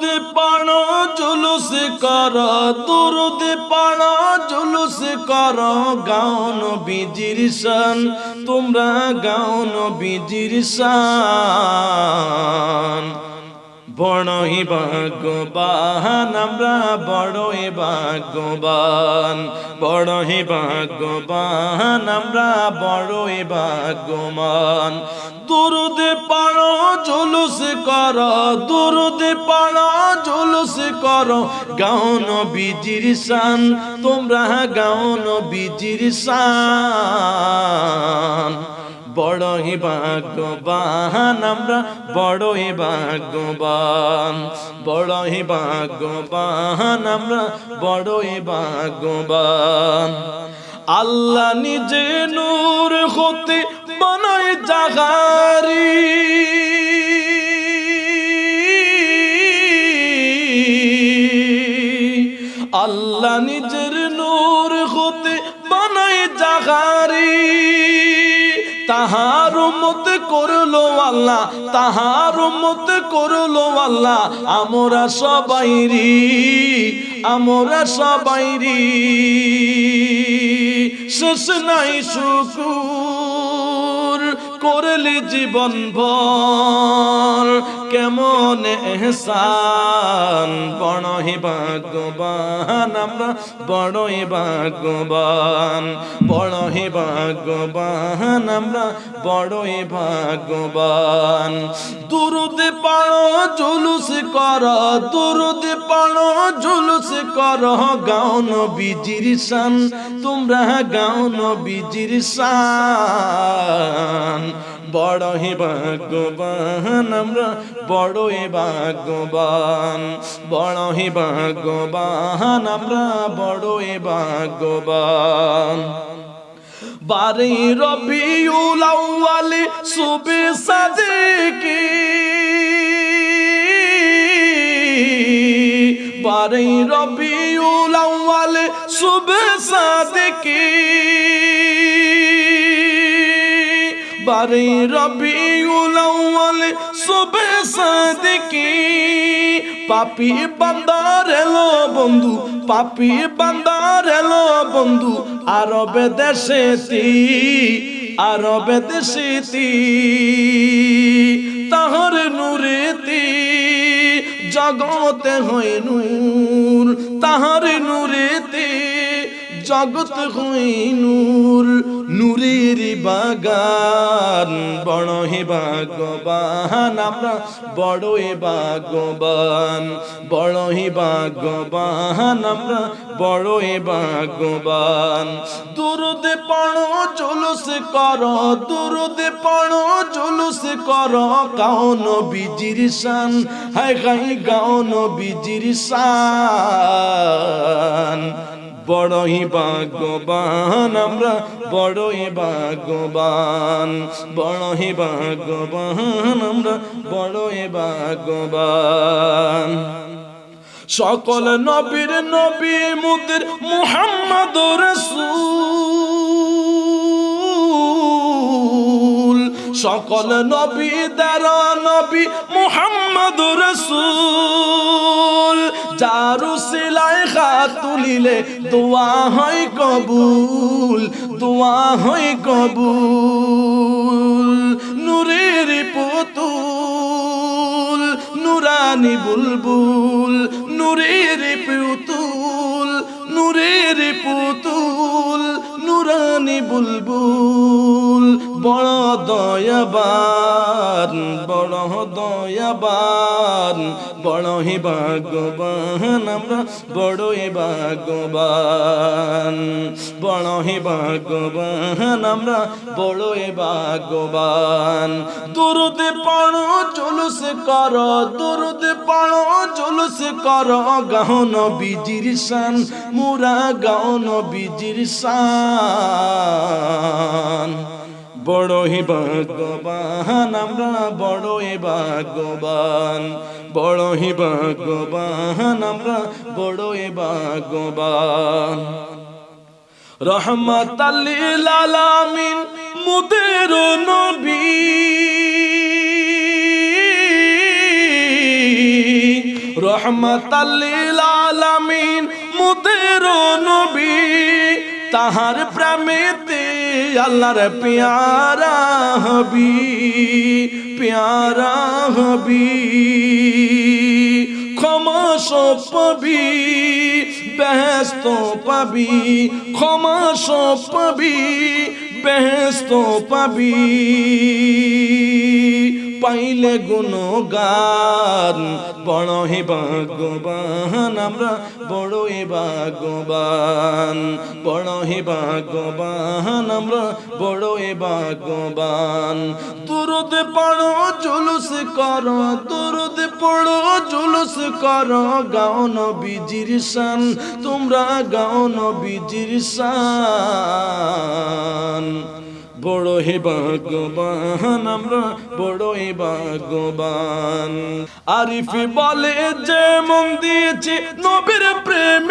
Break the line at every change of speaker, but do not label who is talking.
দুরুদ পাড়ো, জুলুস কর, দুরুদ পাড়ো, জুলুস কর। গাউন বিজির শান, তোমরা গাউন বিজির শান। বড়ই ভাগ্যবান, আমরা বড়ই ভাগ্যবান। বড়ই ভাগ্যবান, আমরা বড়ই ভাগ্যবান। দুরুদে পাড়ো, জুলুস কর, দুরুদে পাড়ো, জুলুস কর। গাউন বিজির শান, তোমরা গাউন বিজির শান। বড়ই ভাগ্যবান, আমরা বড়ই ভাগ্যবান বড়ই ভাগ্যবান, আমরা বড়ই ভাগ্যবান। আল্লাহ নিজে নূর হতে বানায় জাগারি। আল্লাহ নিজের তাহার মত করল আল্লাহ, তাহার মত করল আল্লাহ। আমরা সবাই রি আমরা সবাই রি শেষ নাই শুকুর। করলি জীবন ভর। কেমন এহসান, বড়ই ভাগ্যবান, আমরা বড়ই ভাগ্যবান বড়ই ভাগ্যবান, আমরা বড়ই ভাগ্যবান। দুরুদ পাড়ো, জুলুস কর, দুরুদ পাড়ো, জুলুস কর গাউন বিজির শান, তোমরা গাউন বিজির শান। বড়ই ভাগ্যবান, আমরা বড়ই ভাগ্যবান বড়ই ভাগ্যবান, আমরা বড়ই ভাগ্যবান। বারে রবিউল আউয়াল সুবে সাদিকি বারে রবিউল আউয়াল সুবে সাদিকি বারে রবিউল আউয়াল সুবে সাদিকি। পাপি বান্দার এলো বন্ধু, পাপি বান্দার এলো বন্ধু, আরবে দেশেতি আরবে দেশেতি। তাহর নূরেতি, জগতে হয় নূর, তাহার নূরেতে, জগত হই নূর। নূরের বাগান বড় হে ভাগ্যবান, আমরা বড় হে ভাগ্যবান বড় হে ভাগ্যবান, আমরা বড় হে ভাগ্যবান। দুরুদে পড়ো, জুলুস কর, দুরুদে পড়ো, জুলুস কর কাউন বিজির শান, হায় গাই গাউন বিজির শান। বড়ই ভাগ্যবান, আমরা বড়ই ভাগ্যবান বড়ই ভাগ্যবান, আমরা বড়ই ভাগ্যবান। সকল নবীর নবী মুদের মুহাম্মদ রসূল। সকল নবী দ্বারা নবী মুহাম্মদ রসূল। যারু সিলাই খাত তুলিলে দোয়া হয় কবুল, দোয়া হয় কবুল। নূরের পুতুল, নুরানি বুলবুল। নূরের পুতুল নূরের পুতুল, নুরানি বুলবুল। বড় দয়াবান বড় দয়াবান, বড় হি ভাগ্যবান, আমরা বড় হি ভাগ্যবান, বড় হি ভাগ্যবান, আমরা বড় হি ভাগ্যবান। দুরুদে পড়ো, জুলুস কর, দুরুদে পড়ো, জুলুস কর গাহন বিজির শান, মুরা গাহন বিজির শান। বড়ই ভাগ্যবান, আমরা বড়ই ভাগ্যবান। বড়ই ভাগ্যবান, আমরা বড়ই ভাগ্যবান। রহমত আলামিন মুদের নবী। রহমতাল্লিল আলামিন মুদের নবী। তাহার প্রেমেতে আল্লাহর প্যারা হবি প্যারা হবি ক্ষমা সব পাবি ব্যস্ত পাবি। ক্ষমা সব পাবি ব্যস্ত পাবি। পাইলে গুণগান। বড়ই ভাগ্যবান, আমরা বড়ই ভাগ্যবান। বড়ই ভাগ্যবান, আমরা বড়ই ভাগ্যবান। দুরুদ পড়ো, জুলুস করো, দুরুদ পড়ো, জুলুস করো। গাও নবীজির শান, তোমরা গাও নবীজির শান। বড় হে ভাগ্যবান আমরা বড় হে ভাগ্যবান। আরিফি বলে যে মন দিয়েছে নবীর প্রেম